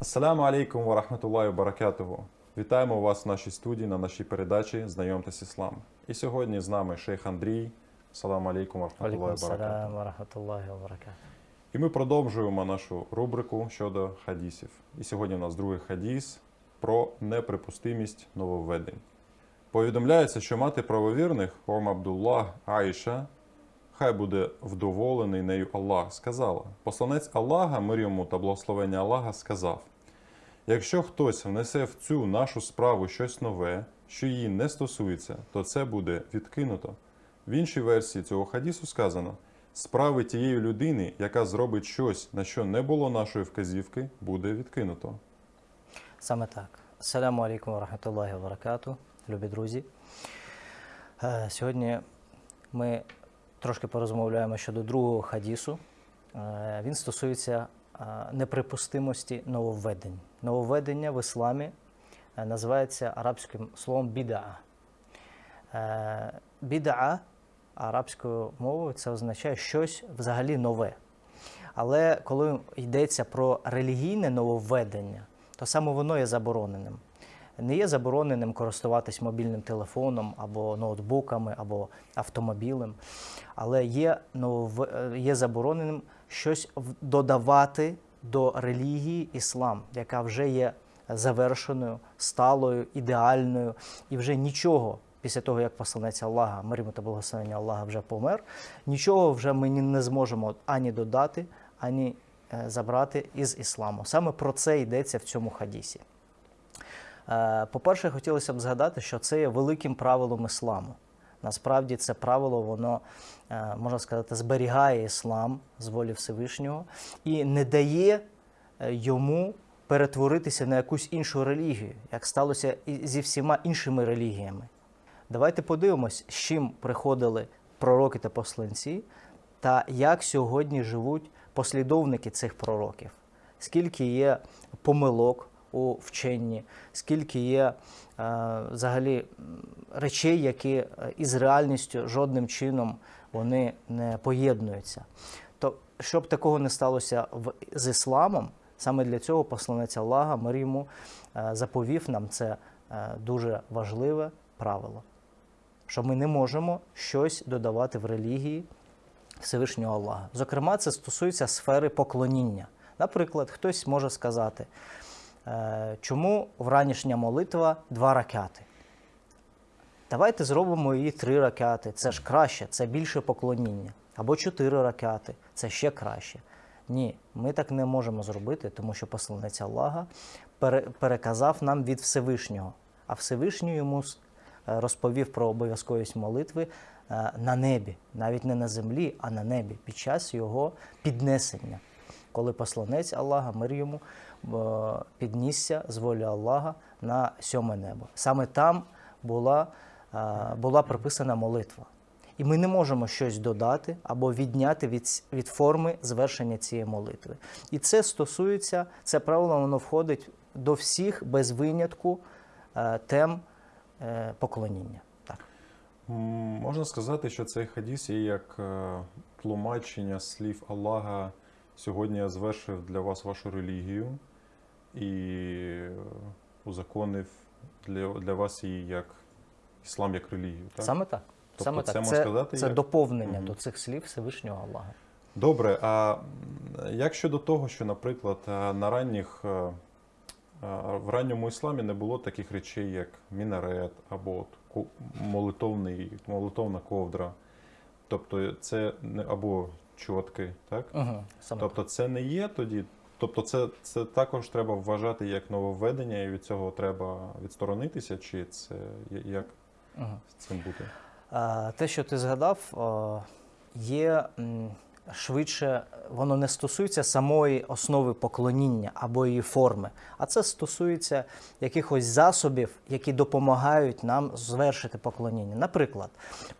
Ассаламу алейкум ва рахматуллахі баракатуху. Вітаємо вас в нашій студії на нашій передачі Знайомтесь Іслам. І сьогодні з нами шейх Андрій. Саламу алейкум рахматуллахі баракатуху. І ми продовжуємо нашу рубрику щодо хадісів. І сьогодні у нас другий хадіс про неприпустимість нововведень. Повідомляється, що мати правовірних Ом Абдуллах Аїша, хай буде вдоволений нею Аллах, сказала: Посланець Аллаха, мир йому та благословення Аллаха, сказав: Якщо хтось внесе в цю нашу справу щось нове, що її не стосується, то це буде відкинуто. В іншій версії цього хадісу сказано: справи тієї людини, яка зробить щось, на що не було нашої вказівки, буде відкинуто. Саме так. Ассаляму алейкум ва рахматуллахи ва любі друзі. Е, Сьогодні ми трошки порозмовляємо щодо другого хадісу. Е, Він стосується е, неприпустимості нововведень. Нововведення в ісламі е, називається арабським словом біда'a. Е, Біда'a арабською мовою це означає щось взагалі нове. Але коли йдеться про релігійне нововведення, то саме воно є забороненим. Не є забороненим користуватись мобільним телефоном або ноутбуками, або автомобілем, але є, нововв- е, є забороненим щось додавати до релігії іслам, яка вже є завершеною, сталою, ідеальною, і вже нічого після того, як посланець Аллаха, мир та благословення Аллаха вже помер, нічого вже ми не зможемо ані додати, ані е, забрати із ісламу. Саме про це йдеться в цьому хадісі. Е, По-перше, хотілося б згадати, що це є великим правилом ісламу. Насправді це правило, воно, е, можна сказати, зберігає іслам з волі Всевишнього і не дає е, йому перетворитися на якусь іншу релігію, як сталося і зі всіма іншими релігіями. Давайте подивимось, з чим приходили пророки та посланці, та як сьогодні живуть послідовники цих пророків. Скільки є помилок у вченні, скільки є е, взагалі речей, які е, із реальністю жодним чином вони не поєднуються. То щоб такого не сталося з ісламом, саме для цього посланець Аллаха мир йому е, заповів нам це дуже важливе правило що ми не можемо щось додавати в релігії Всевишнього Аллаха. Зокрема, це стосується сфери поклоніння. Наприклад, хтось може сказати, чому вранішня молитва два ракати? Давайте зробимо її три ракати. Це ж краще, це більше поклоніння. Або чотири ракати, це ще краще. Ні, ми так не можемо зробити, тому що посланець Аллаха переказав нам від Всевишнього. А Всевишній йому е, розповів про обов'язковість молитви е, на небі, навіть не на землі, а на небі, під час його піднесення, коли посланець Аллаха, мир йому, піднісся з волі Аллаха на сьоме небо. Саме там була, е, була приписана молитва. І ми не можемо щось додати або відняти від, від форми звершення цієї молитви. І це стосується, це правило, воно входить до всіх без винятку е, тем е, поклоніння. Так. Можна сказати, що цей хадіс є як тлумачення слів Аллаха. Сьогодні я звершив для вас вашу релігію і узаконив для, для вас її як іслам як релігію. Так? Саме так. Тобто Саме це так. Це, сказати, це як- доповнення Мгм. до цих слів Всевишнього Аллаха. Добре, а як щодо того, що, наприклад, е, на ранніх е, е, в ранньому ісламі не було таких речей, як мінарет або молитовний, молитовна ковдра, тобто це не або чотки, так? Угу. Саме Тобто це не є тоді. Тобто, це, це також треба вважати як нововведення, і від цього треба відсторонитися, чи це як. Угу. з цим бути? А, Те, що ти згадав, о, є швидше, воно не стосується самої основи поклоніння або її форми, а це стосується якихось засобів, які допомагають нам звершити поклоніння. Наприклад,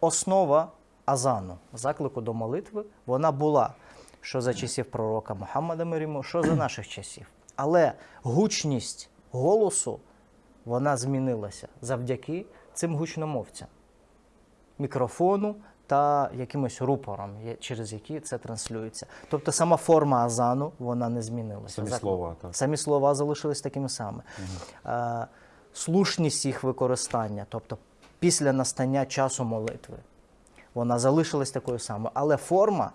основа азану, заклику до молитви, вона була що за часів пророка Мухаммада мир йому, що за наших часів. Але гучність голосу вона змінилася завдяки цим гучномовцям мікрофону та якимось рупором, через які це транслюється. Тобто сама форма азану вона не змінилася. Самі слова, так. Самі слова залишились такими самими. Е, слушність їх використання, тобто після настання часу молитви, вона залишилась такою самою. Але форма,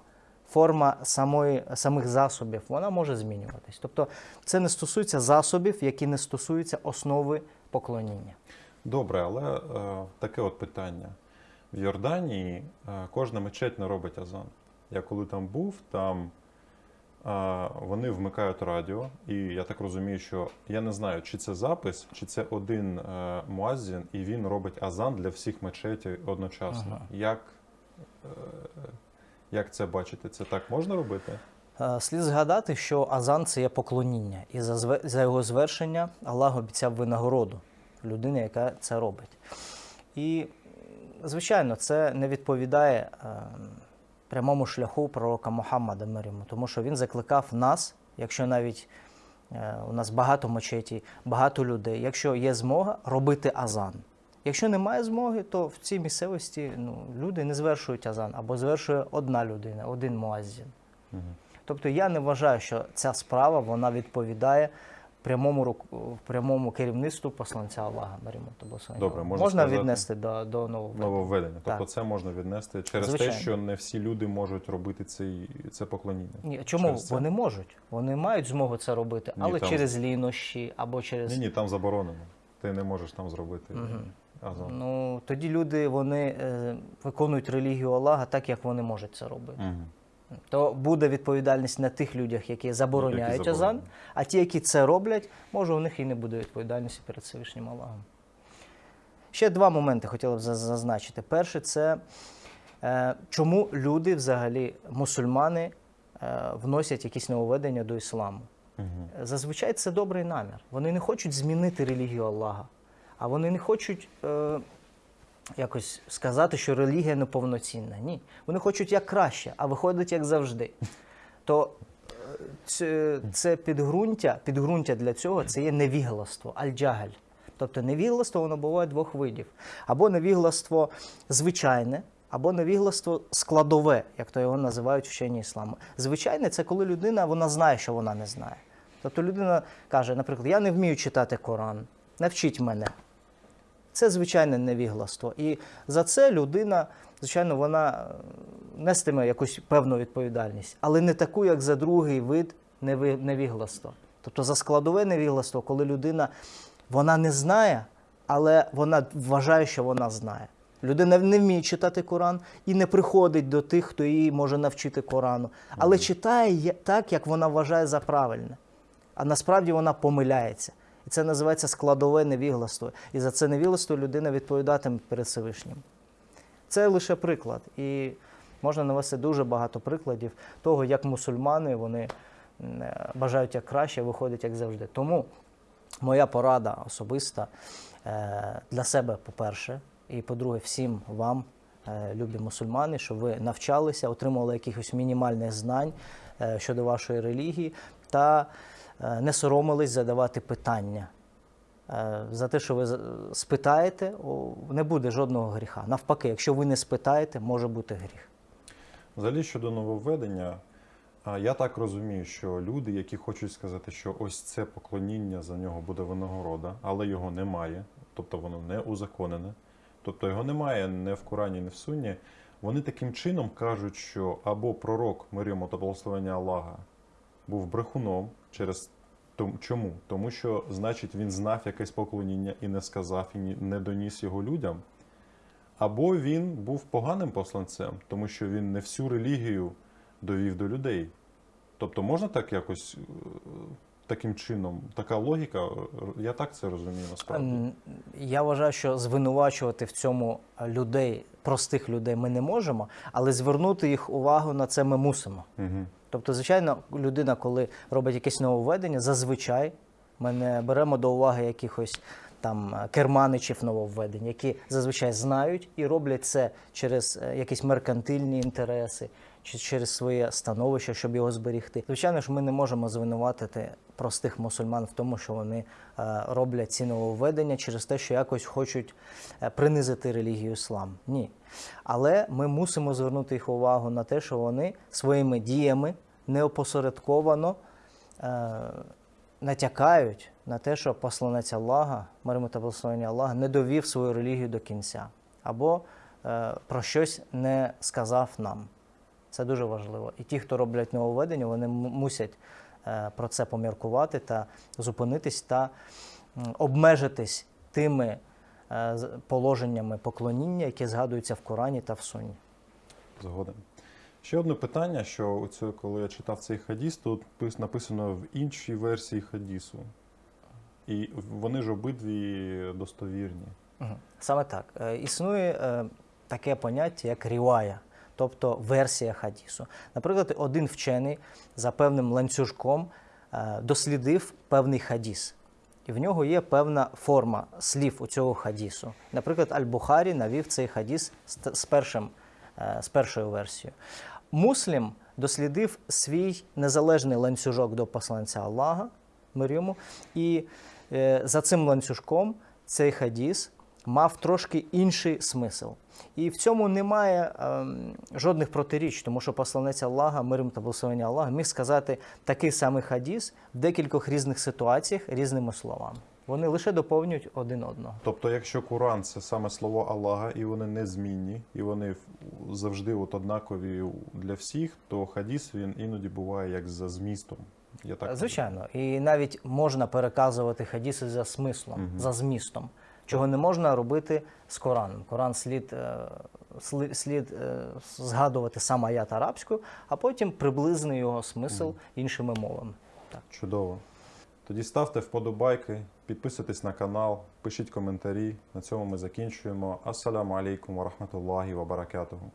форма самої, самих засобів, вона може змінюватись. Тобто це не стосується засобів, які не стосуються основи поклоніння. Добре, але е, таке от питання. В Йорданії е, кожна мечеть не робить азан. Я коли там був, там е, вони вмикають радіо, і я так розумію, що я не знаю, чи це запис, чи це один е, муаззін, і він робить азан для всіх мечетів одночасно. Ага. Як, як це бачите? Це так можна робити? Е, Слід згадати, що азан це є поклоніння, і за, за його звершення Аллах обіцяв винагороду людині, яка це робить. І, звичайно, це не відповідає е, прямому шляху пророка Мухаммада мир тому що він закликав нас, якщо навіть е, у нас багато мечеті, багато людей, якщо є змога, робити азан. Якщо немає змоги, то в цій місцевості ну, люди не звершують азан або звершує одна людина, один муаззін. Тобто я не вважаю, що ця справа вона відповідає прямому прямому керівництву посланця Аллаха. Добре, можна можна сказати- віднести до, до нового. Нововведення. Тобто це можна віднести через Звичайно. те, що не всі люди можуть робити цей, це поклоніння. Ні, чому це? вони можуть? Вони мають змогу це робити, Ні, але там- через лінощі або через Ні, ні, там заборонено. Ти не можеш там зробити азан. ну тоді люди вони е, виконують релігію Аллаха так, як вони можуть це робити. Мгм. То буде відповідальність на тих людях, які забороняють Які азан, а ті, які це роблять, може у них і не буде відповідальності перед Всевишнім Аллахом. Ще два моменти хотіла б зазначити. Перше, це е, чому люди, взагалі, мусульмани, е, вносять якісь нововведення до ісламу. Мгм. Зазвичай це добрий намір. Вони не хочуть змінити релігію Аллаха, а вони не хочуть е, якось сказати, що релігія неповноцінна. Ні. Вони хочуть як краще, а виходить як завжди. То е, це, це підґрунтя, підґрунтя для цього це є невігластво, аль-джагаль. Тобто невігластво воно буває двох видів. Або невігластво звичайне, або невігластво складове, як то його називають вчені ісламу. Звичайне це коли людина вона знає, що вона не знає. Тобто людина каже, наприклад, я не вмію читати Коран, навчіть мене. Це звичайне невігластво. І за це людина, звичайно, вона е, нестиме якусь певну відповідальність, але не таку, як за другий вид невігластва. Тобто за складове невігластво, коли людина вона не знає, але вона вважає, що вона знає. Людина не вміє читати Коран і не приходить до тих, хто її може навчити Корану, але читає так, як вона вважає за правильне. А насправді вона помиляється. І це називається складове невігластво. І за це невігластво людина відповідатиме перед Всевишнім. Це лише приклад. І можна навести дуже багато прикладів того, як мусульмани вони е, бажають як краще, виходять як завжди. Тому моя порада особиста е, для себе, по-перше, і по-друге, всім вам, е, любі мусульмани, щоб ви навчалися, отримували якихось мінімальних знань щодо вашої релігії та не соромились задавати питання. Е, За те, що ви спитаєте, не буде жодного гріха. Навпаки, якщо ви не спитаєте, може бути гріх. Взагалі щодо нововведення, я так розумію, що люди, які хочуть сказати, що ось це поклоніння за нього буде винагорода, але його немає, тобто воно не узаконене, тобто його немає не в Корані, не в Сунні, вони таким чином кажуть, що або пророк мир йому та благословення Аллаха був брехуном через чому? Тому що, значить, він знав якесь поклоніння і не сказав, і не доніс його людям. Або він був поганим посланцем, тому що він не всю релігію довів до людей. Тобто можна так якось е, таким чином, така логіка, е, я так це розумію насправді. Я вважаю, що звинувачувати в цьому людей, простих людей, ми не можемо, але звернути їх увагу на це ми мусимо. Угу. Тобто, звичайно, людина, коли робить якесь нововведення, зазвичай ми не беремо до уваги якихось там е, керманичів нововведень, які зазвичай знають і роблять це через е, якісь меркантильні інтереси чи через своє становище, щоб його зберігти. Звичайно ж, ми не можемо звинуватити простих мусульман в тому, що вони е, роблять ці нововведення через те, що якось хочуть е, принизити релігію іслам. Ні. Але ми мусимо звернути їх увагу на те, що вони своїми діями неопосередковано е, натякають на те, що посланець Аллаха, миримо та благословення Аллаха, не довів свою релігію до кінця або е, про щось не сказав нам. Це дуже важливо. І ті, хто роблять нововведення, вони мусять е, про це поміркувати та зупинитись та обмежитись тими е, положеннями поклоніння, які згадуються в Корані та в Сунні. Згоден. Ще одне питання, що оце, коли я читав цей хадіс, тут написано в іншій версії хадісу. І вони ж обидві достовірні. Саме так. Е, Існує таке поняття, як рівая, тобто версія хадісу. Наприклад, один вчений за певним ланцюжком е, дослідив певний хадіс. І в нього є певна форма слів у цього хадісу. Наприклад, Аль-Бухарі навів цей хадіс з, першим, е, з першою версією. Муслім дослідив свій незалежний ланцюжок до посланця Аллаха, мир йому, і е, за цим ланцюжком цей хадіс мав трошки інший смисл. І в цьому немає ем, жодних протиріч, тому що посланець Аллаха, мир йому та благословення Аллаха, міг сказати такий самий хадіс в декількох різних ситуаціях різними словами. Вони лише доповнюють один одного. Тобто, якщо Коран це саме слово Аллаха, і вони незмінні, і вони завжди от однакові для всіх, то хадіс він іноді буває як за змістом. Я так Звичайно, і навіть можна переказувати хадіси за смислом, за змістом, чого не можна робити з Кораном. Коран слід, е, слід е, згадувати сам аят арабською, а потім приблизний його смисл іншими мовами. Так. Чудово. Тоді ставте вподобайки, підписуйтесь на канал, пишіть коментарі. На цьому ми закінчуємо. Ассаляму алейкум ва рахматуллахі ва баракатуху.